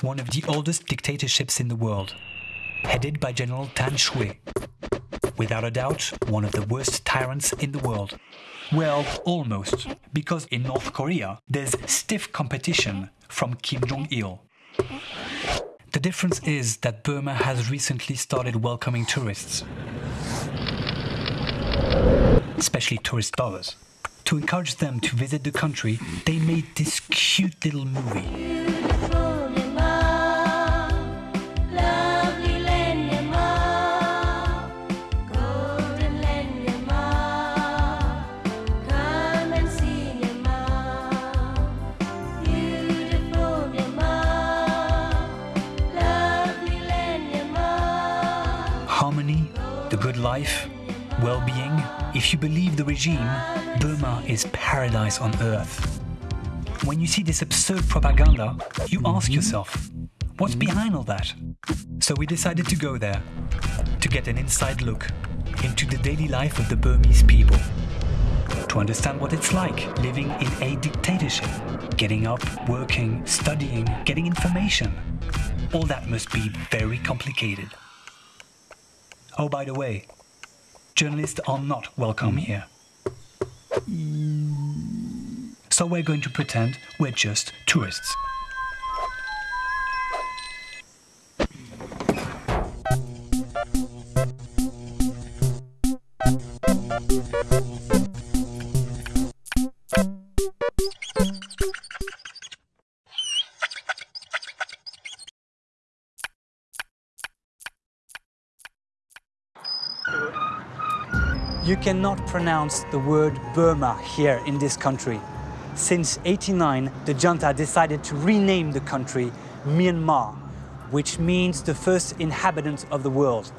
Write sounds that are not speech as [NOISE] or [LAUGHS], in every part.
one of the oldest dictatorships in the world, headed by General Than Shwe. Without a doubt, one of the worst tyrants in the world. Well, almost, because in North Korea there's stiff competition from Kim Jong il. The difference is that Burma has recently started welcoming tourists, especially tourist dollars. To encourage them to visit the country, they made this cute little movie. Harmony, the good life, well-being. If you believe the regime, Burma is paradise on earth. When you see this absurd propaganda, you ask mm-hmm. yourself, what's mm-hmm. behind all that? So we decided to go there, to get an inside look into the daily life of the Burmese people. To understand what it's like living in a dictatorship, getting up, working, studying, getting information. All that must be very complicated. Oh, by the way, journalists are not welcome hmm. here. So we're going to pretend we're just tourists. You cannot pronounce the word Burma here in this country. Since 89, the junta decided to rename the country Myanmar, which means the first inhabitant of the world.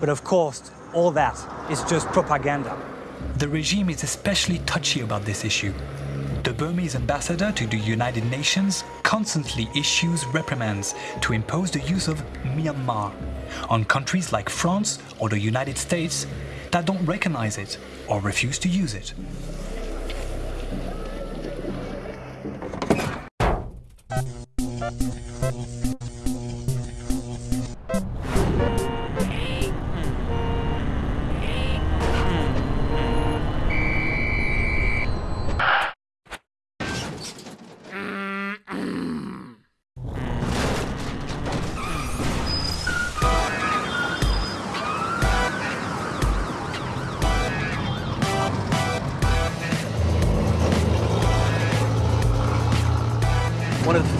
But of course, all that is just propaganda. The regime is especially touchy about this issue. The Burmese ambassador to the United Nations constantly issues reprimands to impose the use of Myanmar on countries like France or the United States that don't recognize it or refuse to use it.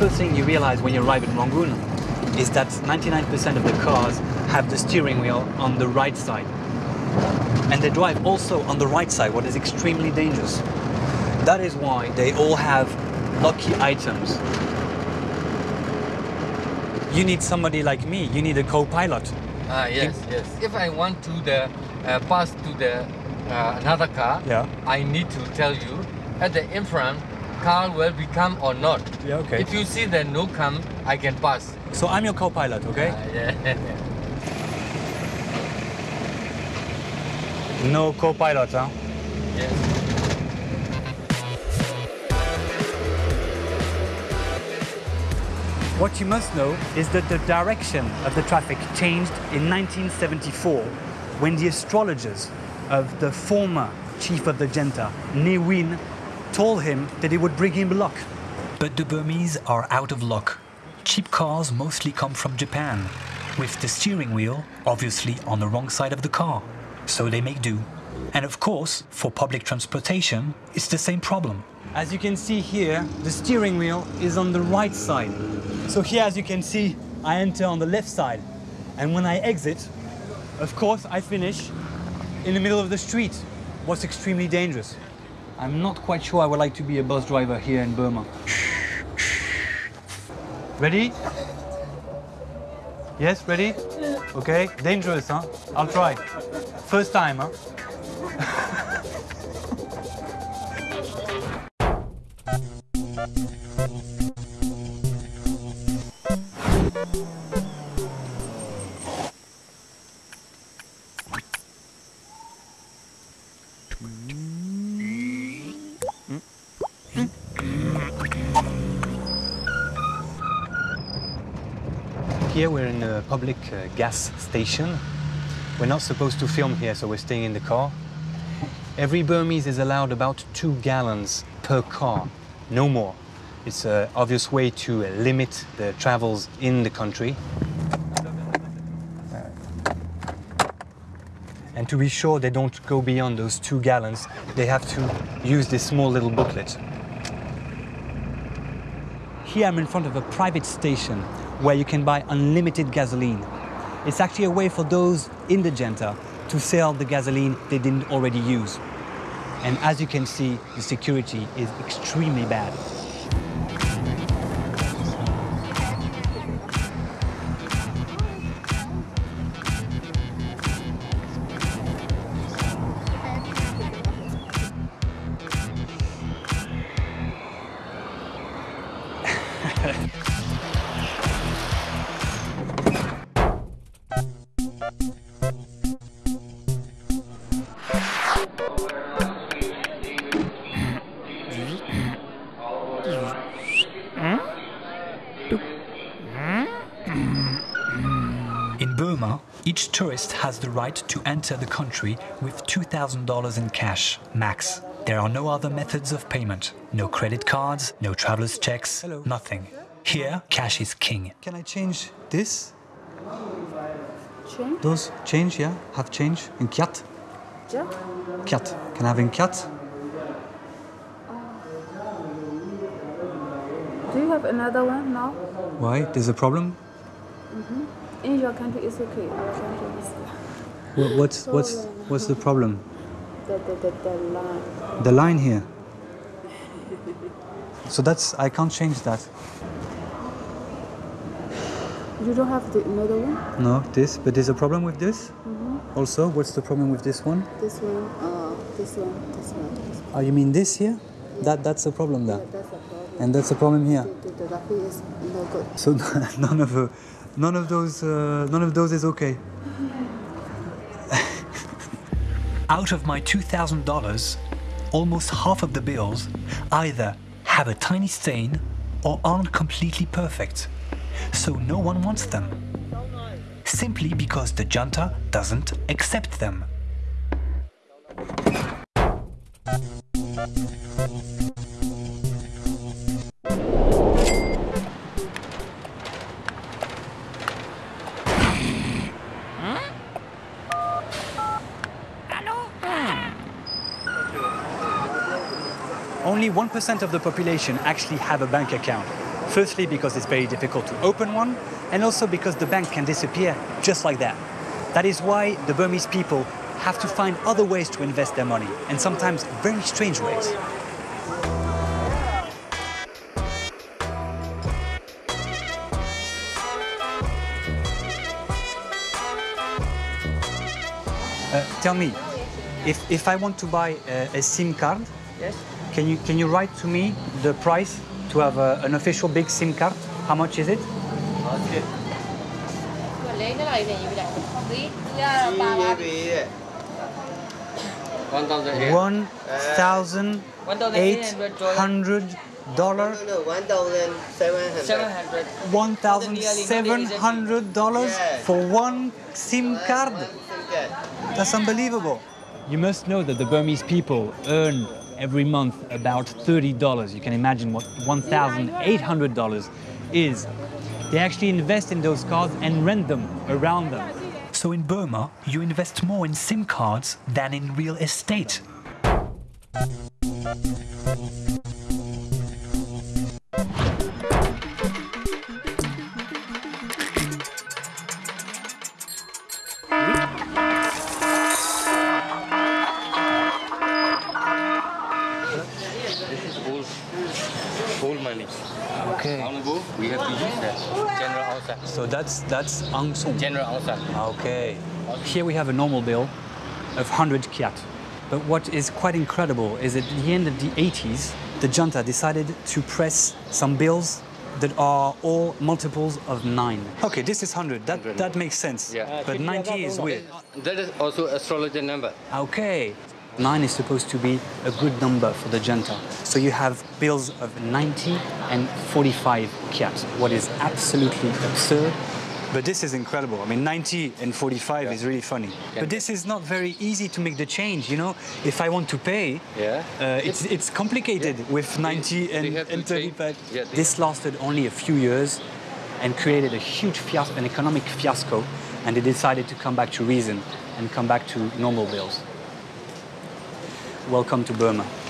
First things you realize when you arrive in Rangoon is that 99% of the cars have the steering wheel on the right side. And they drive also on the right side, what is extremely dangerous. That is why they all have lucky items. You need somebody like me, you need a co-pilot. Ah, yes, yes. If I want to the uh, pass to the uh, another car, Yeah. I need to tell you at the in front car will become or not. Yeah, okay. If you see the no come, I can pass. So I'm your co-pilot, okay? Ah, yeah. [LAUGHS] No co-pilot, huh? yes. What you must know is that the direction of the traffic changed in 1974 when the astrologers of the former chief of the junta, Ne Win, told him that it would bring him luck. But the Burmese are out of luck. Cheap cars mostly come from Japan, with the steering wheel obviously on the wrong side of the car. So they make do. And of course, for public transportation, it's the same problem. As you can see here, the steering wheel is on the right side. So here, as you can see, I enter on the left side. And when I exit, of course, I finish in the middle of the street, what's extremely dangerous. I'm not quite sure I would like to be a bus driver here in Burma. Ready? Yes, ready? Okay, dangerous, huh? I'll try. First time, huh? [LAUGHS] Here we're in a public uh, gas station. We're not supposed to film here, so we're staying in the car. Every Burmese is allowed about two gallons per car, no more. It's an obvious way to uh, limit the travels in the country. And to be sure they don't go beyond those two gallons, they have to use this small little booklet. Here I'm in front of a private station where you can buy unlimited gasoline. It's actually a way for those in the junta to sell the gasoline they didn't already use. And as you can see, the security is extremely bad. In Burma, each tourist has the right to enter the country with $2,000 in cash, max. There are no other methods of payment. No credit cards, no traveler's checks, Hello. nothing. Here, cash is king. Can I change this? Change? Those change, yeah? Have change in kyat? Kyat. Can I have in kyat? Uh, do you have another one now? Why? There's a problem? Mm-hmm. In your country, it's okay. Our country is Wha- What's, what's, uh, what's the problem? the, the, the, the line. The line here. So that's, I can't change that. You don't have the another one? No, this, but there's a problem with this? Also, what's the problem with this one? This one, uh, this one, this one. This one. Oh, you mean this here? That, that's a problem there. Yeah, that's a problem. And that's a problem here. The, the, the is no good. So [LAUGHS] none of, uh, none of those, uh, none of those is okay. [LAUGHS] Out of my $2,000, almost half of the bills either have a tiny stain or aren't completely perfect. So no one wants them. Simply because the junta doesn't accept them. Only 1% of the population actually have a bank account. Firstly, because it's very difficult to open one, and also because the bank can disappear just like that. That is why the Burmese people have to find other ways to invest their money, and sometimes very strange ways. Uh, tell me, if, if I want to buy a, a SIM card, Yes. can you can you write to me the price to have a, an official big SIM card. How much is it? One thousand eight hundred dollars. One thousand seven hundred dollars for one SIM card. That's unbelievable. You must know that the Burmese people earn every month about $30. You can imagine what $1,800 is. They actually invest in those cards and rent them around them. So in Burma, you invest more in SIM cards than in real estate. Full money. Okay. Honorable, we have to use that. General outside. So that's that's Aung San. General outside. Okay. Here we have a normal bill of 100 kyat. But what is quite incredible is at the end of the 80s, the junta decided to press some bills that are all multiples of nine. Okay, this is 100. That, that makes sense. Yeah. But 90 is weird. That is also astrologer number. Okay. Nine is supposed to be a good number for the junta. So you have bills of 90 and 45 kyat, what is absolutely absurd But this is incredible. I mean, 90 and 45 is really funny. But this is not very easy to make the change, you know? If I want to pay, Yeah. uh, it's, it's complicated with 90 they and, have and 35. yeah, they- this lasted only a few years and created a huge fiasco, an economic fiasco, and they decided to come back to reason and come back to normal bills. Welcome to Burma.